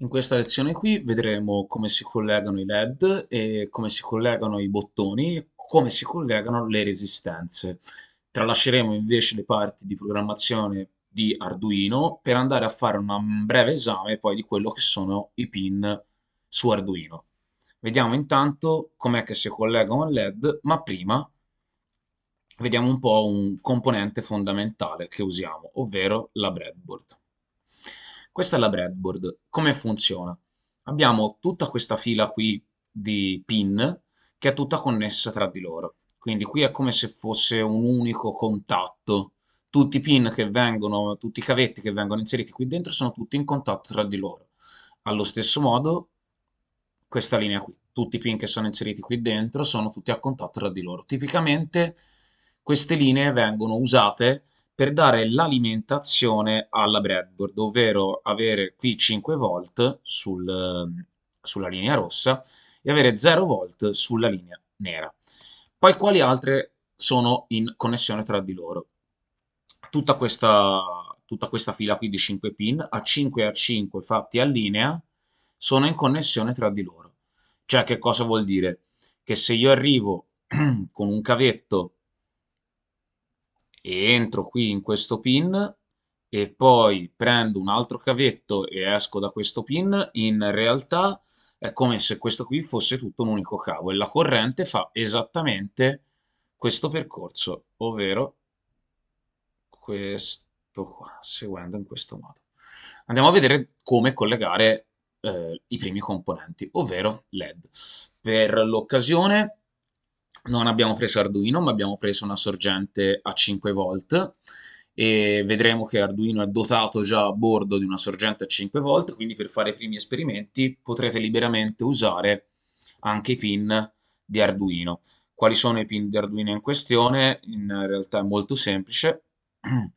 In questa lezione qui vedremo come si collegano i LED e come si collegano i bottoni come si collegano le resistenze. Tralasceremo invece le parti di programmazione di Arduino per andare a fare un breve esame poi di quello che sono i pin su Arduino. Vediamo intanto com'è che si collegano al LED, ma prima vediamo un po' un componente fondamentale che usiamo, ovvero la breadboard. Questa è la breadboard. Come funziona? Abbiamo tutta questa fila qui di pin che è tutta connessa tra di loro. Quindi qui è come se fosse un unico contatto. Tutti i pin che vengono, tutti i cavetti che vengono inseriti qui dentro sono tutti in contatto tra di loro. Allo stesso modo, questa linea qui, tutti i pin che sono inseriti qui dentro sono tutti a contatto tra di loro. Tipicamente queste linee vengono usate per dare l'alimentazione alla breadboard, ovvero avere qui 5 volt sul, sulla linea rossa e avere 0 volt sulla linea nera. Poi quali altre sono in connessione tra di loro? Tutta questa, tutta questa fila qui di 5 pin a 5 e a 5 fatti a linea sono in connessione tra di loro. Cioè che cosa vuol dire? Che se io arrivo con un cavetto e entro qui in questo pin e poi prendo un altro cavetto e esco da questo pin, in realtà è come se questo qui fosse tutto un unico cavo e la corrente fa esattamente questo percorso, ovvero questo qua, seguendo in questo modo. Andiamo a vedere come collegare eh, i primi componenti, ovvero LED. Per l'occasione non abbiamo preso Arduino, ma abbiamo preso una sorgente a 5 volt e vedremo che Arduino è dotato già a bordo di una sorgente a 5 volt, quindi per fare i primi esperimenti potrete liberamente usare anche i pin di Arduino. Quali sono i pin di Arduino in questione? In realtà è molto semplice.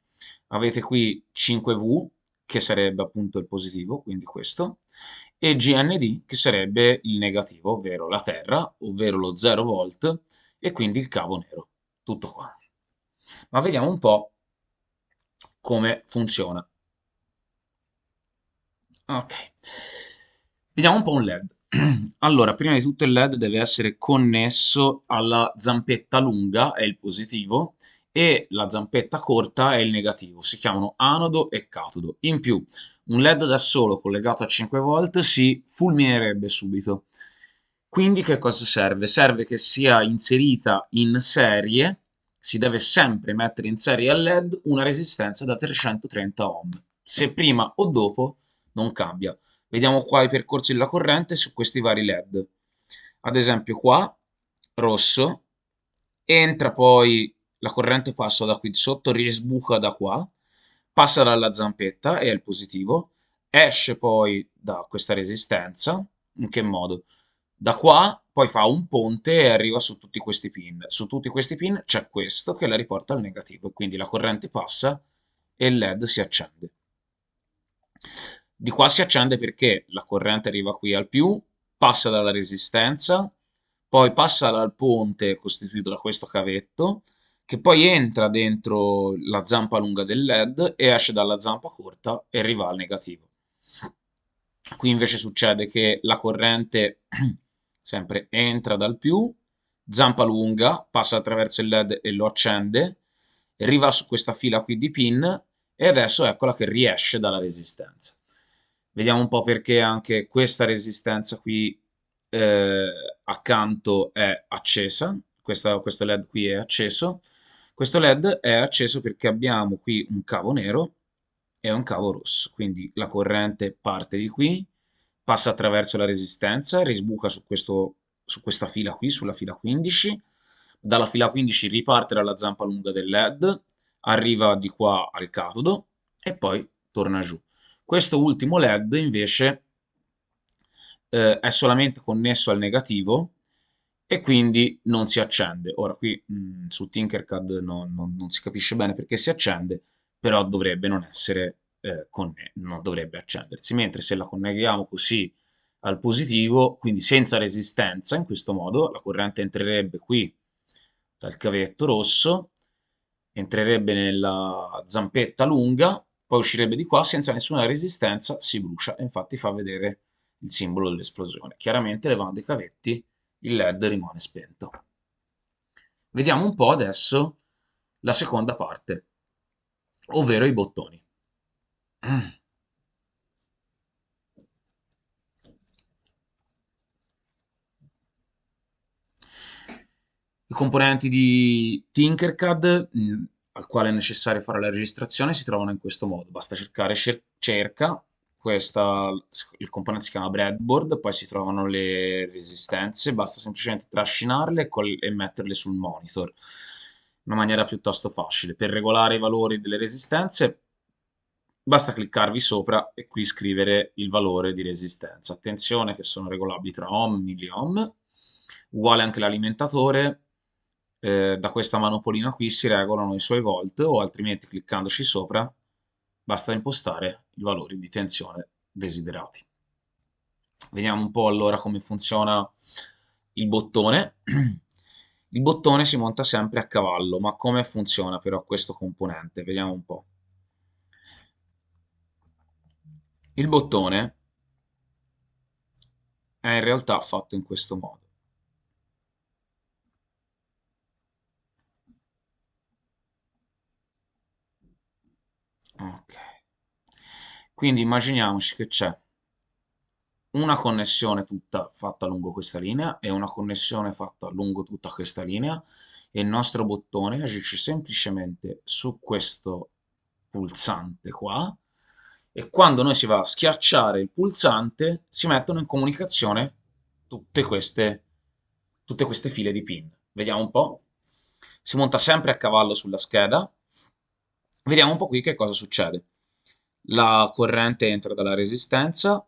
Avete qui 5V, che sarebbe appunto il positivo, quindi questo, e GND, che sarebbe il negativo, ovvero la terra, ovvero lo 0 volt, e quindi il cavo nero. Tutto qua. Ma vediamo un po' come funziona. Ok. Vediamo un po' un LED. Allora, prima di tutto il LED deve essere connesso alla zampetta lunga, è il positivo, e la zampetta corta è il negativo. Si chiamano anodo e catodo. In più, un LED da solo collegato a 5 volt si fulminerebbe subito. Quindi che cosa serve? Serve che sia inserita in serie, si deve sempre mettere in serie al LED una resistenza da 330 ohm. Se prima o dopo non cambia. Vediamo qua i percorsi della corrente su questi vari LED. Ad esempio qua, rosso, entra poi, la corrente passa da qui sotto, risbuca da qua, passa dalla zampetta, è il positivo, esce poi da questa resistenza, in che modo? Da qua poi fa un ponte e arriva su tutti questi pin. Su tutti questi pin c'è questo che la riporta al negativo, quindi la corrente passa e il LED si accende. Di qua si accende perché la corrente arriva qui al più, passa dalla resistenza, poi passa dal ponte costituito da questo cavetto, che poi entra dentro la zampa lunga del LED e esce dalla zampa corta e arriva al negativo. Qui invece succede che la corrente sempre entra dal più, zampa lunga, passa attraverso il led e lo accende, arriva su questa fila qui di pin e adesso eccola che riesce dalla resistenza. Vediamo un po' perché anche questa resistenza qui eh, accanto è accesa, questa, questo led qui è acceso. Questo led è acceso perché abbiamo qui un cavo nero e un cavo rosso, quindi la corrente parte di qui, passa attraverso la resistenza, risbuca su, questo, su questa fila qui, sulla fila 15, dalla fila 15 riparte dalla zampa lunga del LED, arriva di qua al catodo e poi torna giù. Questo ultimo LED invece eh, è solamente connesso al negativo e quindi non si accende. Ora qui mh, mm, su Tinkercad no, no, non si capisce bene perché si accende, però dovrebbe non essere eh, non dovrebbe accendersi, mentre se la conneghiamo così al positivo, quindi senza resistenza, in questo modo la corrente entrerebbe qui dal cavetto rosso, entrerebbe nella zampetta lunga, poi uscirebbe di qua senza nessuna resistenza, si brucia e infatti fa vedere il simbolo dell'esplosione. Chiaramente levando i cavetti il led rimane spento. Vediamo un po' adesso la seconda parte, ovvero i bottoni. I componenti di Tinkercad, mh, al quale è necessario fare la registrazione, si trovano in questo modo. Basta cercare cerca, questa, il componente si chiama breadboard, poi si trovano le resistenze, basta semplicemente trascinarle e metterle sul monitor in una maniera piuttosto facile. Per regolare i valori delle resistenze basta cliccarvi sopra e qui scrivere il valore di resistenza. Attenzione che sono regolabili tra ohm, milliohm, uguale anche l'alimentatore, eh, da questa manopolina qui si regolano i suoi volt o altrimenti cliccandoci sopra basta impostare i valori di tensione desiderati. Vediamo un po' allora come funziona il bottone. Il bottone si monta sempre a cavallo, ma come funziona però questo componente? Vediamo un po'. Il bottone è in realtà fatto in questo modo. Ok. Quindi immaginiamoci che c'è una connessione tutta fatta lungo questa linea e una connessione fatta lungo tutta questa linea e il nostro bottone agisce semplicemente su questo pulsante qua e quando noi si va a schiacciare il pulsante si mettono in comunicazione tutte queste, tutte queste file di pin. Vediamo un po'. Si monta sempre a cavallo sulla scheda Vediamo un po' qui che cosa succede. La corrente entra dalla resistenza,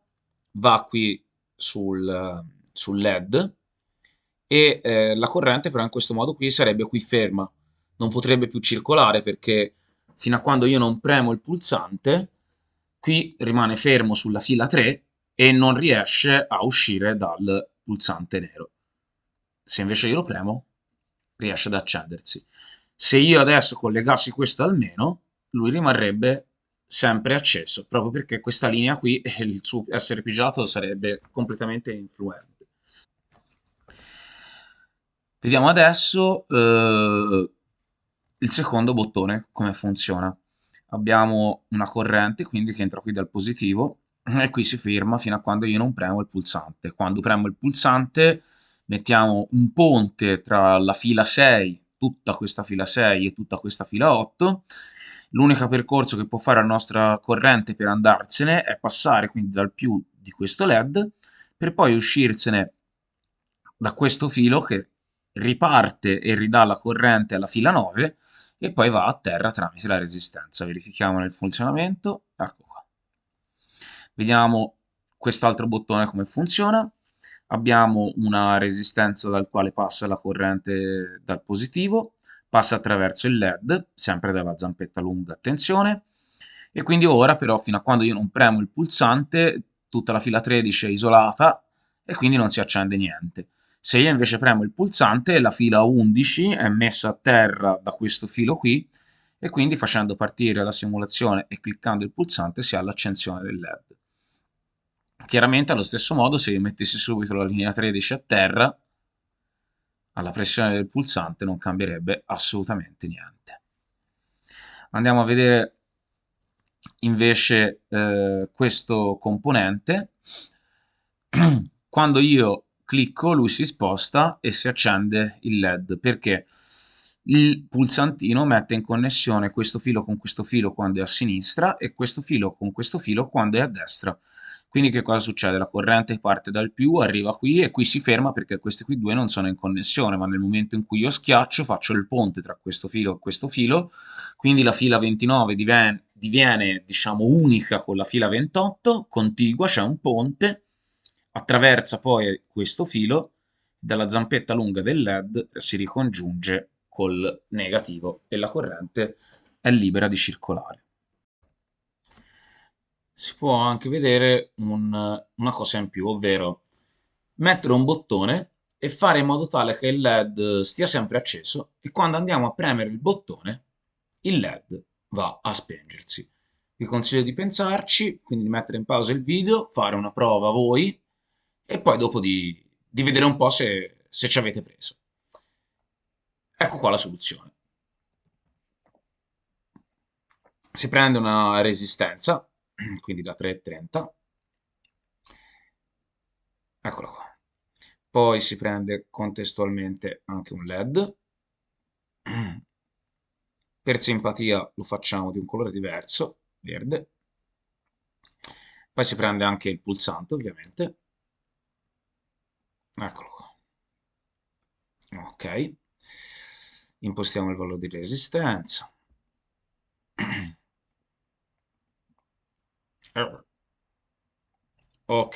va qui sul, sul LED e eh, la corrente però in questo modo qui sarebbe qui ferma, non potrebbe più circolare perché fino a quando io non premo il pulsante qui rimane fermo sulla fila 3 e non riesce a uscire dal pulsante nero. Se invece io lo premo riesce ad accendersi. Se io adesso collegassi questo almeno, lui rimarrebbe sempre acceso, proprio perché questa linea qui, il suo essere pigiato sarebbe completamente influente. Vediamo adesso eh, il secondo bottone, come funziona. Abbiamo una corrente, quindi che entra qui dal positivo, e qui si ferma fino a quando io non premo il pulsante. Quando premo il pulsante mettiamo un ponte tra la fila 6 tutta questa fila 6 e tutta questa fila 8. L'unico percorso che può fare la nostra corrente per andarsene è passare quindi dal più di questo LED per poi uscirsene da questo filo che riparte e ridà la corrente alla fila 9 e poi va a terra tramite la resistenza. Verifichiamo il funzionamento. Ecco qua. Vediamo quest'altro bottone come funziona abbiamo una resistenza dal quale passa la corrente dal positivo, passa attraverso il LED, sempre dalla zampetta lunga, attenzione, e quindi ora però fino a quando io non premo il pulsante tutta la fila 13 è isolata e quindi non si accende niente. Se io invece premo il pulsante la fila 11 è messa a terra da questo filo qui e quindi facendo partire la simulazione e cliccando il pulsante si ha l'accensione del LED. Chiaramente allo stesso modo se io mettessi subito la linea 13 a terra, alla pressione del pulsante non cambierebbe assolutamente niente. Andiamo a vedere invece eh, questo componente. Quando io clicco lui si sposta e si accende il LED perché il pulsantino mette in connessione questo filo con questo filo quando è a sinistra e questo filo con questo filo quando è a destra. Quindi che cosa succede? La corrente parte dal più, arriva qui e qui si ferma perché questi qui due non sono in connessione, ma nel momento in cui io schiaccio faccio il ponte tra questo filo e questo filo, quindi la fila 29 diviene, diviene diciamo unica con la fila 28, contigua, c'è un ponte, attraversa poi questo filo, dalla zampetta lunga del LED si ricongiunge col negativo e la corrente è libera di circolare si può anche vedere un, una cosa in più, ovvero mettere un bottone e fare in modo tale che il LED stia sempre acceso e quando andiamo a premere il bottone il LED va a spengersi. vi consiglio di pensarci, quindi di mettere in pausa il video, fare una prova voi e poi dopo di, di vedere un po' se, se ci avete preso. Ecco qua la soluzione. Si prende una resistenza, quindi da 3,30, eccola qua. Poi si prende contestualmente anche un LED. Per simpatia lo facciamo di un colore diverso, verde. Poi si prende anche il pulsante, ovviamente. Eccolo qua. Ok. Impostiamo il valore di resistenza. Ok.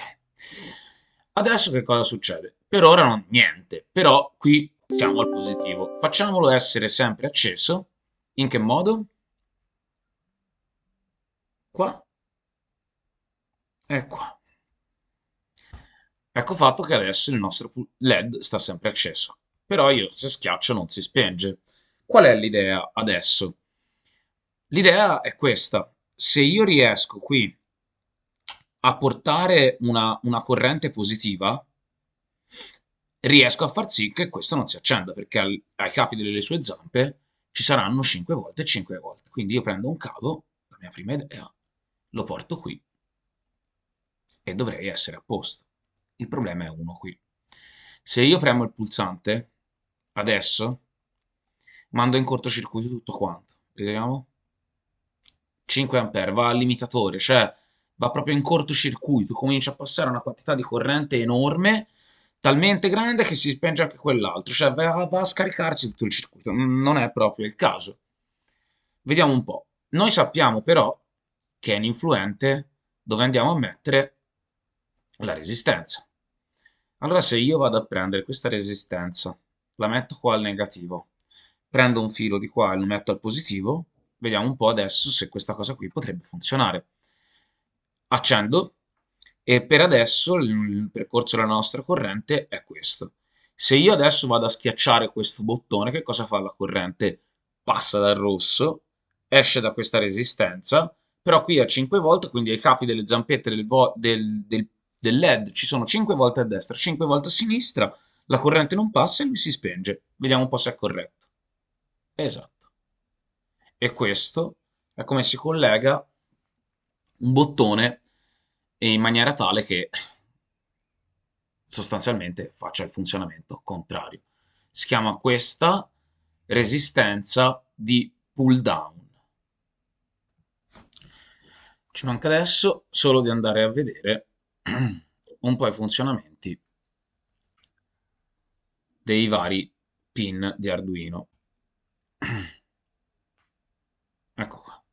Adesso che cosa succede? Per ora non niente, però qui siamo al positivo. Facciamolo essere sempre acceso. In che modo? Qua. E qua. Ecco fatto che adesso il nostro LED sta sempre acceso. Però io se schiaccio non si spenge. Qual è l'idea adesso? L'idea è questa. Se io riesco qui portare una, una corrente positiva, riesco a far sì che questo non si accenda, perché al, ai capi delle sue zampe ci saranno 5 volte e 5 volte. Quindi io prendo un cavo, la mia prima idea, lo porto qui e dovrei essere a posto. Il problema è uno qui. Se io premo il pulsante, adesso, mando in cortocircuito tutto quanto. Vediamo? 5 A, va al limitatore, cioè va proprio in cortocircuito, comincia a passare una quantità di corrente enorme, talmente grande che si spenge anche quell'altro, cioè va, va a scaricarsi tutto il circuito, non è proprio il caso. Vediamo un po'. Noi sappiamo però che è un influente dove andiamo a mettere la resistenza. Allora se io vado a prendere questa resistenza, la metto qua al negativo, prendo un filo di qua e lo metto al positivo, vediamo un po' adesso se questa cosa qui potrebbe funzionare accendo e per adesso il percorso della nostra corrente è questo. Se io adesso vado a schiacciare questo bottone, che cosa fa la corrente? Passa dal rosso, esce da questa resistenza, però qui a 5 volt, quindi ai capi delle zampette del, del, del, del LED ci sono 5 volte a destra, 5 volte a sinistra, la corrente non passa e lui si spenge. Vediamo un po' se è corretto. Esatto. E questo è come si collega un bottone in maniera tale che sostanzialmente faccia il funzionamento contrario. Si chiama questa resistenza di pull down. Ci manca adesso solo di andare a vedere un po' i funzionamenti dei vari pin di Arduino. ecco qua.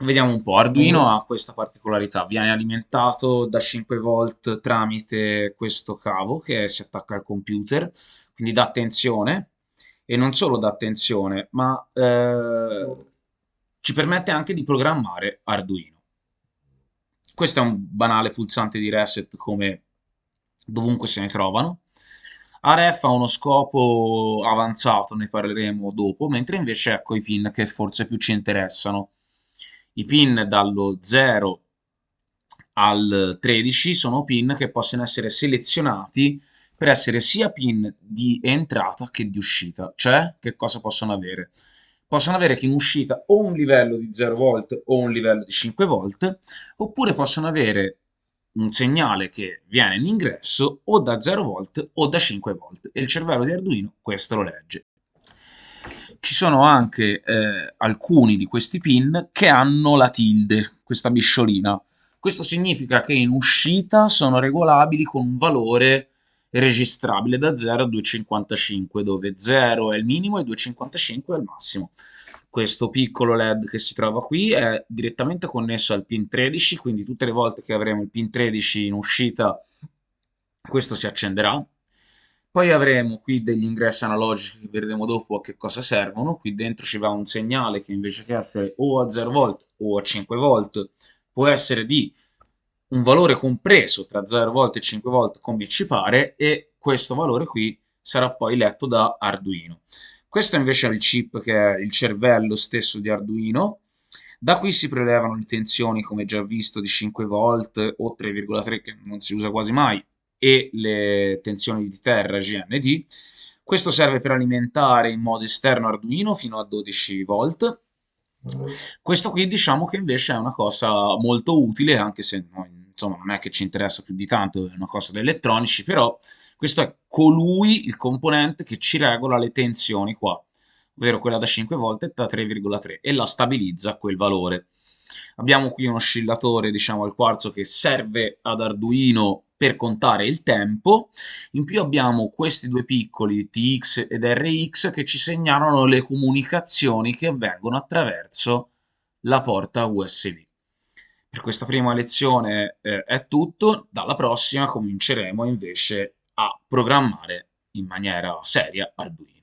Vediamo un po', Arduino ha questa particolarità, viene alimentato da 5 volt tramite questo cavo che si attacca al computer, quindi dà tensione, e non solo dà tensione, ma eh, ci permette anche di programmare Arduino. Questo è un banale pulsante di reset come dovunque se ne trovano. AREF ha uno scopo avanzato, ne parleremo dopo, mentre invece ecco i pin che forse più ci interessano i pin dallo 0 al 13 sono pin che possono essere selezionati per essere sia pin di entrata che di uscita. Cioè, che cosa possono avere? Possono avere che in uscita o un livello di 0 volt o un livello di 5 volt, oppure possono avere un segnale che viene in ingresso o da 0 volt o da 5 volt e il cervello di Arduino questo lo legge ci sono anche eh, alcuni di questi pin che hanno la tilde, questa bisciolina. Questo significa che in uscita sono regolabili con un valore registrabile da 0 a 255, dove 0 è il minimo e 255 è il massimo. Questo piccolo LED che si trova qui è direttamente connesso al pin 13, quindi tutte le volte che avremo il pin 13 in uscita questo si accenderà poi avremo qui degli ingressi analogici che vedremo dopo a che cosa servono. Qui dentro ci va un segnale che invece che essere o a 0 volt o a 5 volt può essere di un valore compreso tra 0 volt e 5 volt come ci pare e questo valore qui sarà poi letto da Arduino. Questo invece è il chip che è il cervello stesso di Arduino. Da qui si prelevano le tensioni, come già visto, di 5 volt o 3,3 che non si usa quasi mai, e le tensioni di terra GND. Questo serve per alimentare in modo esterno Arduino fino a 12 volt. Questo qui diciamo che invece è una cosa molto utile, anche se noi, insomma, non è che ci interessa più di tanto, è una cosa da elettronici, però questo è colui, il componente che ci regola le tensioni qua, ovvero quella da 5 volt e da 3,3 e la stabilizza a quel valore. Abbiamo qui un oscillatore, diciamo, al quarzo che serve ad Arduino per contare il tempo. In più abbiamo questi due piccoli TX ed RX che ci segnalano le comunicazioni che avvengono attraverso la porta USB. Per questa prima lezione eh, è tutto, dalla prossima cominceremo invece a programmare in maniera seria Arduino.